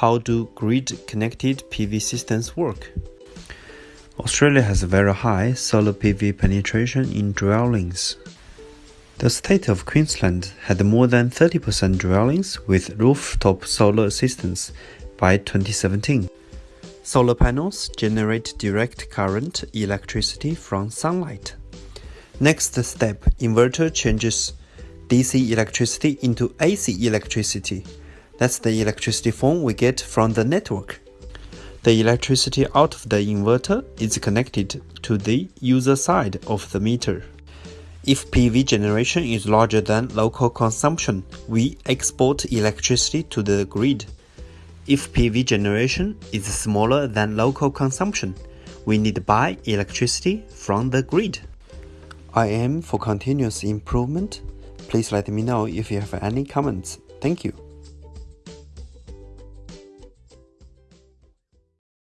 how do grid-connected PV systems work? Australia has a very high solar PV penetration in dwellings. The state of Queensland had more than 30% dwellings with rooftop solar systems by 2017. Solar panels generate direct current electricity from sunlight. Next step, inverter changes DC electricity into AC electricity. That's the electricity form we get from the network. The electricity out of the inverter is connected to the user side of the meter. If PV generation is larger than local consumption, we export electricity to the grid. If PV generation is smaller than local consumption, we need to buy electricity from the grid. I am for continuous improvement. Please let me know if you have any comments. Thank you.